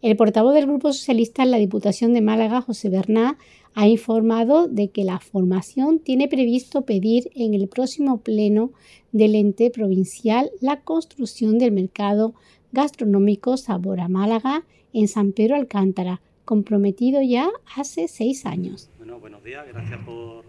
El portavoz del Grupo Socialista en la Diputación de Málaga, José Bernat, ha informado de que la formación tiene previsto pedir en el próximo pleno del ente provincial la construcción del mercado gastronómico Sabor a Málaga en San Pedro Alcántara, comprometido ya hace seis años. Bueno, buenos días, gracias por,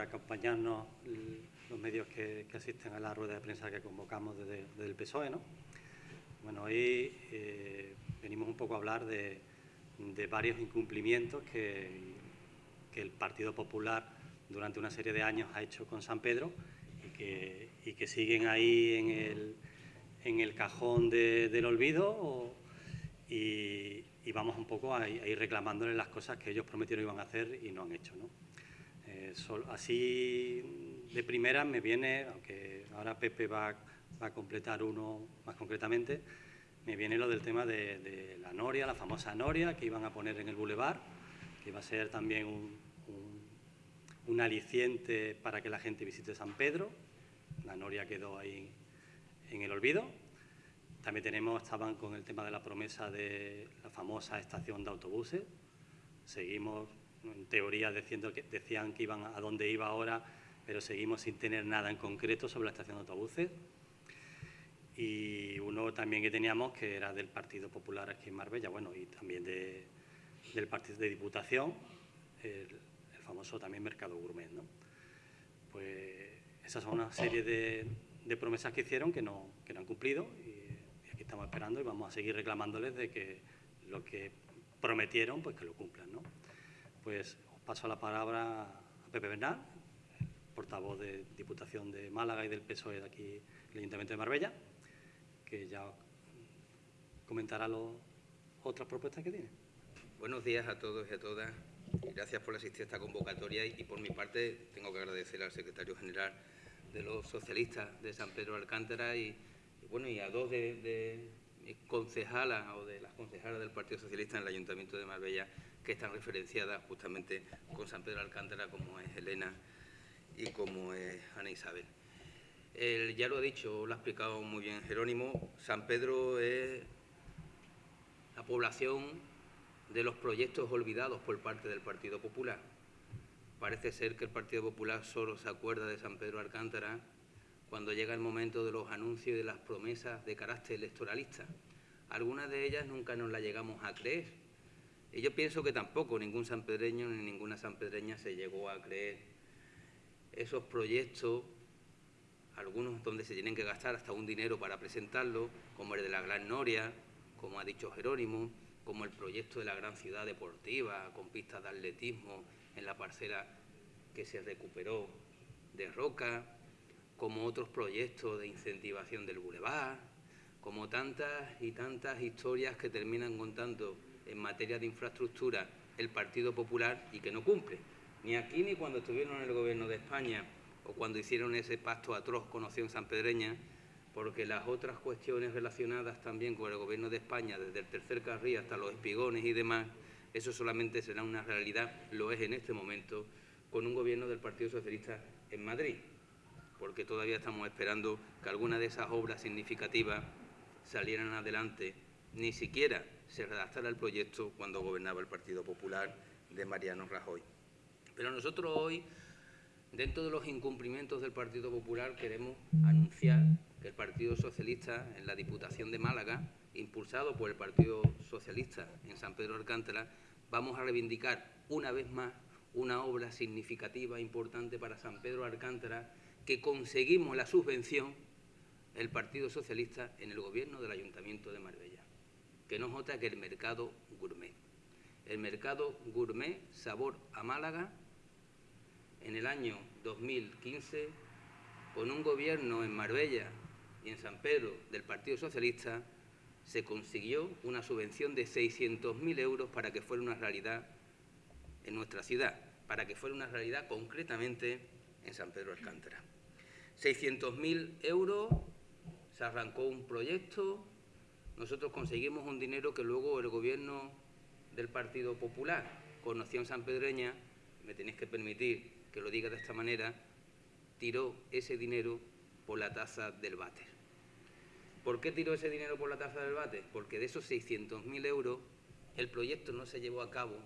acompañarnos los medios que, asisten a la rueda de prensa que convocamos desde, el PSOE. ¿no? Bueno, hoy eh, venimos un poco a hablar de, varios incumplimientos que el Partido Popular durante una serie de años ha hecho con San Pedro y que, siguen ahí en el, en el cajón del olvido y, vamos un poco a, ir reclamándole las cosas que ellos prometieron iban a hacer y no han hecho. Eh, así de primera me viene, aunque ahora Pepe va, a completar uno más concretamente, me viene lo del tema de, la Noria, la famosa Noria que iban a poner en el bulevar que va a ser también un, un, aliciente para que la gente visite San Pedro. La noria quedó ahí en el olvido. También tenemos, estaban con el tema de la promesa de la famosa estación de autobuses. Seguimos, en teoría, diciendo que, decían que iban a dónde iba ahora, pero seguimos sin tener nada en concreto sobre la estación de autobuses. Y uno también que teníamos, que era del Partido Popular aquí en Marbella, bueno, y también de, del partido de Diputación, el, famoso también mercado gourmet. ¿no? Pues esas son una serie de, promesas que hicieron que no, que no han cumplido y, aquí estamos esperando y vamos a seguir reclamándoles de que lo que prometieron, pues que lo cumplan. ¿no? Pues os paso la palabra a Pepe Bernal, portavoz de Diputación de Málaga y del PSOE de aquí, el Ayuntamiento de Marbella, que ya comentará las otras propuestas que tiene. Buenos días a todos y a todas. Gracias por asistir a esta convocatoria y, por mi parte tengo que agradecer al secretario general de los socialistas de San Pedro Alcántara y, bueno y a dos de, mis concejalas o de las concejalas del Partido Socialista en el Ayuntamiento de Marbella que están referenciadas justamente con San Pedro Alcántara como es Elena y como es Ana Isabel. Ya lo ha dicho, lo ha explicado muy bien Jerónimo, San Pedro es la población de los proyectos olvidados por parte del Partido Popular. Parece ser que el Partido Popular solo se acuerda de San Pedro Alcántara cuando llega el momento de los anuncios y de las promesas de carácter electoralista. Algunas de ellas nunca nos las llegamos a creer. Y yo pienso que tampoco ningún sanpedreño ni ninguna sanpedreña se llegó a creer esos proyectos, algunos donde se tienen que gastar hasta un dinero para presentarlo, como el de la Gran Noria, como ha dicho Jerónimo, como el proyecto de la gran ciudad deportiva con pistas de atletismo en la parcela que se recuperó de Roca, como otros proyectos de incentivación del bulevar, como tantas y tantas historias que terminan contando en materia de infraestructura el Partido Popular y que no cumple. Ni aquí ni cuando estuvieron en el Gobierno de España o cuando hicieron ese pacto atroz con Opción Pedreña porque las otras cuestiones relacionadas también con el Gobierno de España, desde el tercer carril hasta los espigones y demás, eso solamente será una realidad, lo es en este momento, con un Gobierno del Partido Socialista en Madrid, porque todavía estamos esperando que alguna de esas obras significativas salieran adelante, ni siquiera se redactara el proyecto cuando gobernaba el Partido Popular de Mariano Rajoy. Pero nosotros hoy, dentro de los incumplimientos del Partido Popular, queremos anunciar que el Partido Socialista en la Diputación de Málaga, impulsado por el Partido Socialista en San Pedro Alcántara, vamos a reivindicar una vez más una obra significativa, importante para San Pedro Alcántara, que conseguimos la subvención el Partido Socialista en el gobierno del Ayuntamiento de Marbella, que no es otra que el mercado gourmet. El mercado gourmet Sabor a Málaga en el año 2015, con un gobierno en Marbella y en San Pedro del Partido Socialista se consiguió una subvención de 600.000 euros para que fuera una realidad en nuestra ciudad, para que fuera una realidad concretamente en San Pedro Alcántara. 600.000 euros, se arrancó un proyecto, nosotros conseguimos un dinero que luego el gobierno del Partido Popular, con Noción Pedreña, me tenéis que permitir que lo diga de esta manera, tiró ese dinero por la tasa del váter. ¿Por qué tiró ese dinero por la tasa del váter? Porque de esos 600.000 euros El proyecto no se llevó a cabo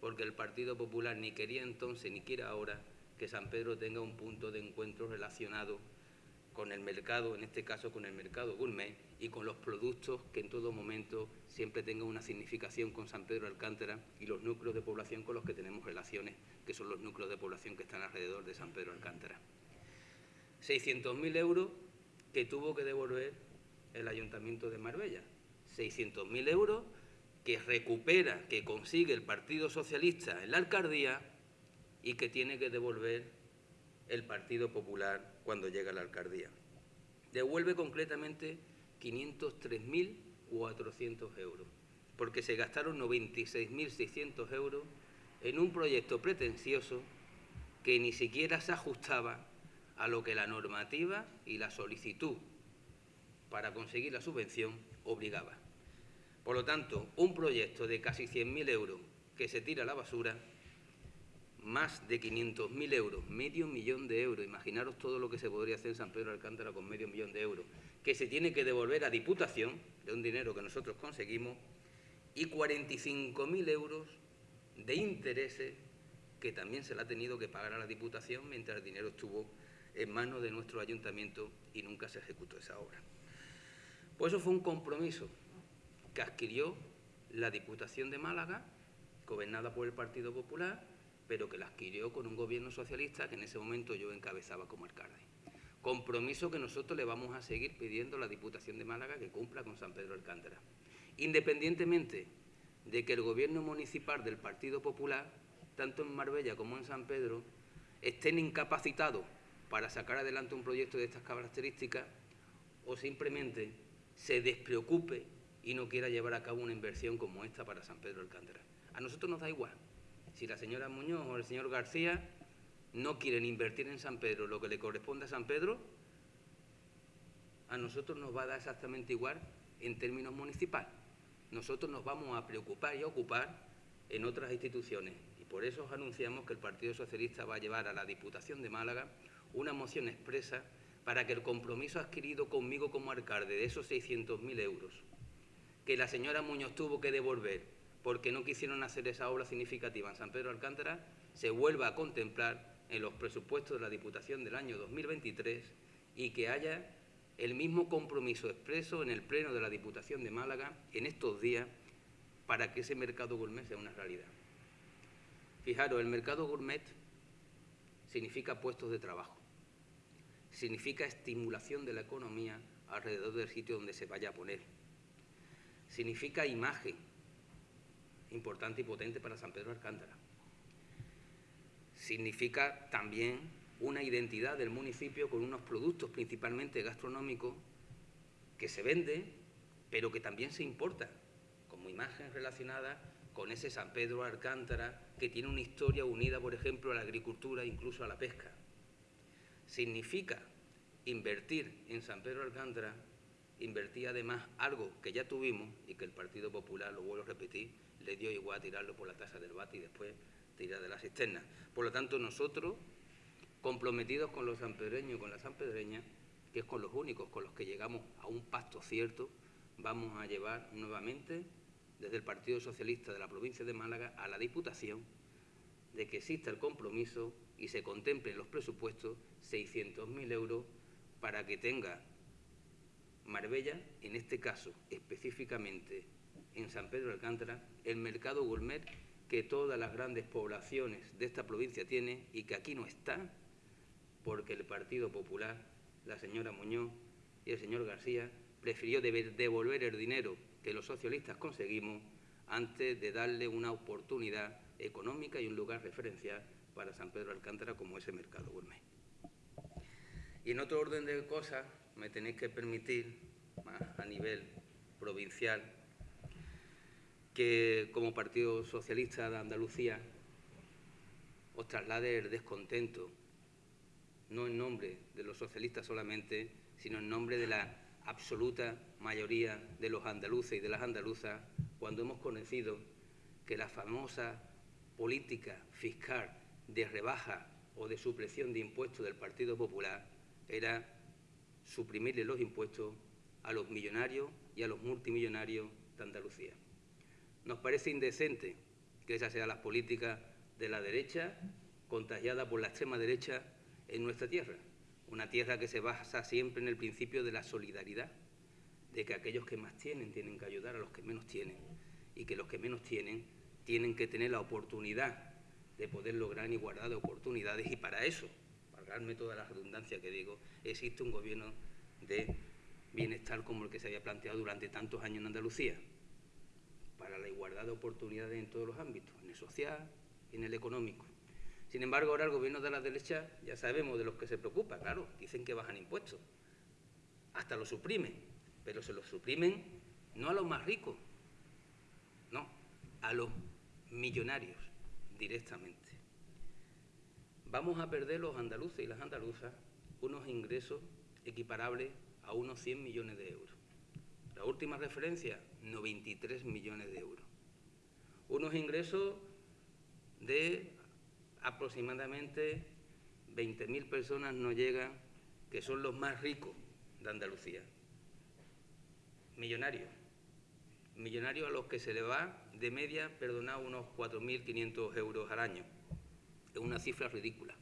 porque el Partido Popular ni quería entonces ni quiere ahora que San Pedro tenga un punto de encuentro relacionado con el mercado, en este caso con el mercado gourmet y con los productos que en todo momento siempre tengan una significación con San Pedro Alcántara y los núcleos de población con los que tenemos relaciones, que son los núcleos de población que están alrededor de San Pedro Alcántara. 600.000 euros que tuvo que devolver el Ayuntamiento de Marbella. 600.000 euros que recupera, que consigue el Partido Socialista en la alcaldía y que tiene que devolver el Partido Popular cuando llega a la alcaldía. Devuelve concretamente 503.400 euros, porque se gastaron 96.600 euros en un proyecto pretencioso que ni siquiera se ajustaba a lo que la normativa y la solicitud para conseguir la subvención obligaba. Por lo tanto, un proyecto de casi 100.000 euros que se tira a la basura más de 500.000 euros, medio millón de euros, imaginaros todo lo que se podría hacer en San Pedro de Alcántara con medio millón de euros, que se tiene que devolver a Diputación, de un dinero que nosotros conseguimos, y 45.000 euros de intereses que también se le ha tenido que pagar a la Diputación mientras el dinero estuvo en manos de nuestro ayuntamiento y nunca se ejecutó esa obra. Pues eso fue un compromiso que adquirió la Diputación de Málaga, gobernada por el Partido Popular, pero que la adquirió con un gobierno socialista que en ese momento yo encabezaba como alcalde. Compromiso que nosotros le vamos a seguir pidiendo a la Diputación de Málaga que cumpla con San Pedro Alcántara. Independientemente de que el gobierno municipal del Partido Popular, tanto en Marbella como en San Pedro, estén incapacitados para sacar adelante un proyecto de estas características o simplemente se despreocupe y no quiera llevar a cabo una inversión como esta para San Pedro Alcántara. A nosotros nos da igual si la señora Muñoz o el señor García no quieren invertir en San Pedro lo que le corresponde a San Pedro, a nosotros nos va a dar exactamente igual en términos municipales. Nosotros nos vamos a preocupar y a ocupar en otras instituciones y por eso os anunciamos que el Partido Socialista va a llevar a la Diputación de Málaga una moción expresa para que el compromiso adquirido conmigo como alcalde de esos 600.000 euros que la señora Muñoz tuvo que devolver porque no quisieron hacer esa obra significativa en San Pedro Alcántara, se vuelva a contemplar en los presupuestos de la Diputación del año 2023 y que haya el mismo compromiso expreso en el Pleno de la Diputación de Málaga en estos días para que ese mercado gourmet sea una realidad. Fijaros, el mercado gourmet significa puestos de trabajo, significa estimulación de la economía alrededor del sitio donde se vaya a poner, significa imagen, importante y potente para San Pedro Alcántara. Significa también una identidad del municipio con unos productos principalmente gastronómicos que se venden, pero que también se importa, como imagen relacionada con ese San Pedro Alcántara que tiene una historia unida, por ejemplo, a la agricultura, incluso a la pesca. Significa invertir en San Pedro Alcántara, invertir además algo que ya tuvimos y que el Partido Popular, lo vuelvo a repetir, le dio igual tirarlo por la tasa del bate y después tirar de la cisterna. Por lo tanto, nosotros, comprometidos con los sanpedreños y con la sanpedreña, que es con los únicos con los que llegamos a un pacto cierto, vamos a llevar nuevamente desde el Partido Socialista de la provincia de Málaga a la Diputación de que exista el compromiso y se contemple en los presupuestos 600.000 euros para que tenga Marbella, en este caso específicamente en San Pedro de Alcántara, el mercado gourmet que todas las grandes poblaciones de esta provincia tienen y que aquí no está, porque el Partido Popular, la señora Muñoz y el señor García prefirió devolver el dinero que los socialistas conseguimos antes de darle una oportunidad económica y un lugar referencial para San Pedro de Alcántara como ese mercado gourmet. Y en otro orden de cosas, me tenéis que permitir, más a nivel provincial, que como Partido Socialista de Andalucía os traslade el descontento, no en nombre de los socialistas solamente, sino en nombre de la absoluta mayoría de los andaluces y de las andaluzas, cuando hemos conocido que la famosa política fiscal de rebaja o de supresión de impuestos del Partido Popular era suprimirle los impuestos a los millonarios y a los multimillonarios de Andalucía. Nos parece indecente que esa sea la política de la derecha, contagiada por la extrema derecha en nuestra tierra. Una tierra que se basa siempre en el principio de la solidaridad, de que aquellos que más tienen tienen que ayudar a los que menos tienen y que los que menos tienen tienen que tener la oportunidad de poder lograr igualdad de oportunidades y para eso, valgarme toda la redundancia que digo, existe un gobierno de bienestar como el que se había planteado durante tantos años en Andalucía, para la igualdad de oportunidades en todos los ámbitos, en el social y en el económico. Sin embargo, ahora el gobierno de la derecha, ya sabemos de los que se preocupa, claro, dicen que bajan impuestos, hasta lo suprimen, pero se los suprimen no a los más ricos, no, a los millonarios directamente. Vamos a perder los andaluces y las andaluzas unos ingresos equiparables a unos 100 millones de euros. La última referencia, 93 millones de euros. Unos ingresos de aproximadamente 20.000 personas no llegan, que son los más ricos de Andalucía. Millonarios. Millonarios a los que se le va de media, perdonad, unos 4.500 euros al año. Es una cifra ridícula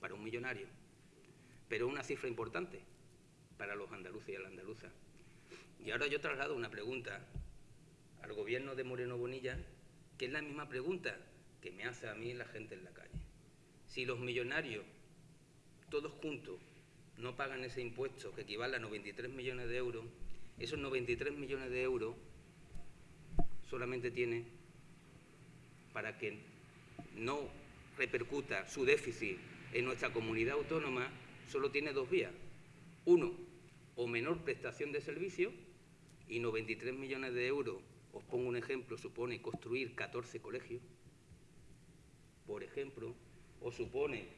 para un millonario, pero una cifra importante para los andaluces y las andaluzas. Y ahora yo traslado una pregunta al gobierno de Moreno Bonilla, que es la misma pregunta que me hace a mí la gente en la calle. Si los millonarios, todos juntos, no pagan ese impuesto que equivale a 93 millones de euros, esos 93 millones de euros solamente tiene para que no repercuta su déficit en nuestra comunidad autónoma, solo tiene dos vías. Uno, o menor prestación de servicio, y 93 millones de euros, os pongo un ejemplo, supone construir 14 colegios, por ejemplo, o supone,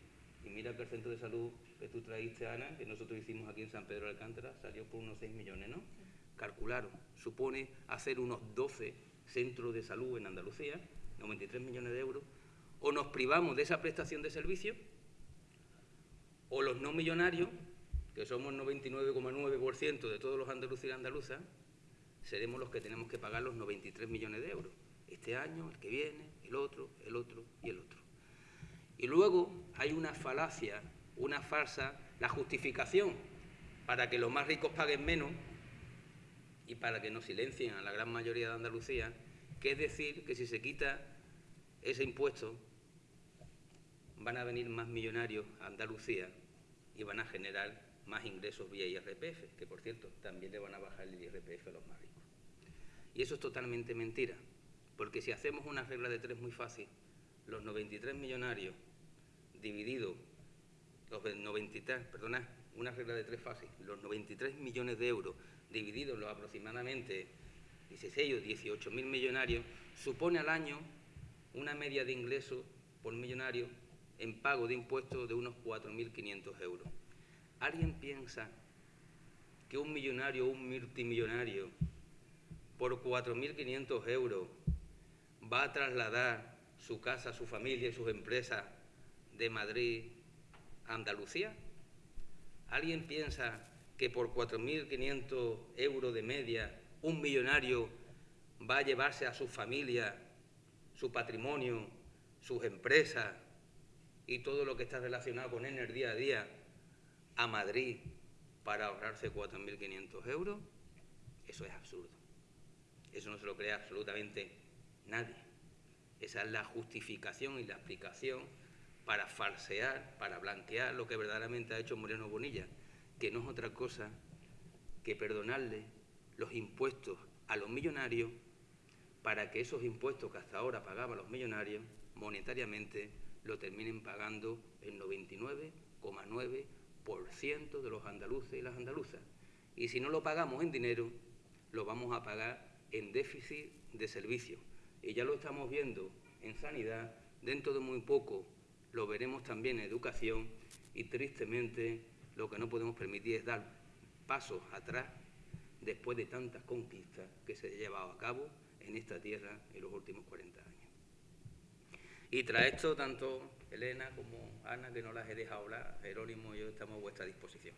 y mira que el centro de salud que tú traíste, Ana, que nosotros hicimos aquí en San Pedro de Alcántara, salió por unos 6 millones, ¿no? Calcularon, supone hacer unos 12 centros de salud en Andalucía, 93 millones de euros, o nos privamos de esa prestación de servicio, o los no millonarios, que somos el 99,9% de todos los andaluces y andaluzas, seremos los que tenemos que pagar los 93 millones de euros. Este año, el que viene, el otro, el otro y el otro. Y luego hay una falacia, una farsa, la justificación para que los más ricos paguen menos y para que nos silencien a la gran mayoría de Andalucía, que es decir que si se quita ese impuesto van a venir más millonarios a Andalucía y van a generar más ingresos vía IRPF, que por cierto también le van a bajar el IRPF a los más ricos. Y eso es totalmente mentira, porque si hacemos una regla de tres muy fácil, los 93 millonarios divididos, los 93, perdona, una regla de tres fácil, los 93 millones de euros divididos los aproximadamente 16 o 18 mil millonarios, supone al año una media de ingresos por millonario en pago de impuestos de unos 4.500 euros. ¿Alguien piensa que un millonario o un multimillonario por 4.500 euros va a trasladar su casa, su familia y sus empresas de Madrid a Andalucía? ¿Alguien piensa que por 4.500 euros de media un millonario va a llevarse a su familia, su patrimonio, sus empresas y todo lo que está relacionado con él en el día a día a Madrid para ahorrarse 4.500 euros? Eso es absurdo. Eso no se lo cree absolutamente nadie. Esa es la justificación y la explicación para falsear, para blanquear lo que verdaderamente ha hecho Moreno Bonilla, que no es otra cosa que perdonarle los impuestos a los millonarios para que esos impuestos que hasta ahora pagaban los millonarios monetariamente lo terminen pagando el 99,9% de los andaluces y las andaluzas. Y si no lo pagamos en dinero, lo vamos a pagar en déficit de servicio. Y ya lo estamos viendo en sanidad, dentro de muy poco lo veremos también en educación y tristemente lo que no podemos permitir es dar pasos atrás después de tantas conquistas que se han llevado a cabo en esta tierra en los últimos 40 años. Y tras esto, tanto Elena como Ana, que no las he dejado hablar, Jerónimo y yo estamos a vuestra disposición.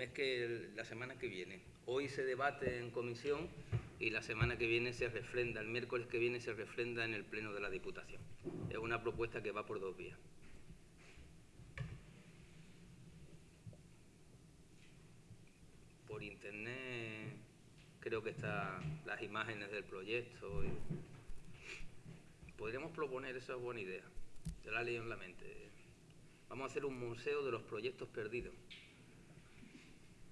Mes que la semana que viene. Hoy se debate en comisión y la semana que viene se refrenda, el miércoles que viene se refrenda en el Pleno de la Diputación. Es una propuesta que va por dos vías. Por internet creo que están las imágenes del proyecto. Podríamos proponer, esa es buena idea, se la leído en la mente. Vamos a hacer un museo de los proyectos perdidos.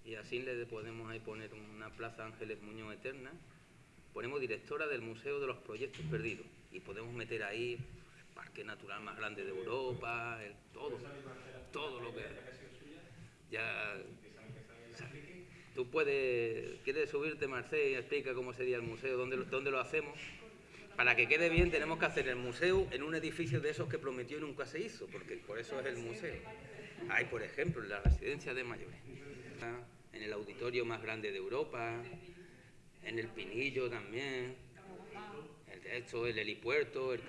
Y así le podemos ahí poner una plaza Ángeles Muñoz Eterna. Ponemos directora del Museo de los Proyectos Perdidos. Y podemos meter ahí el parque natural más grande de Europa, el- todo, todo lo que... Ya... Tú puedes... ¿Quieres subirte, Marcel, y explica cómo sería el museo, dónde, lo- dónde lo hacemos? Para que quede bien tenemos que hacer el museo en un edificio de esos que prometió y nunca se hizo, porque por eso es el museo. Hay, por ejemplo, la residencia de mayores, en el auditorio más grande de Europa, en el Pinillo también, el, esto, el helipuerto, el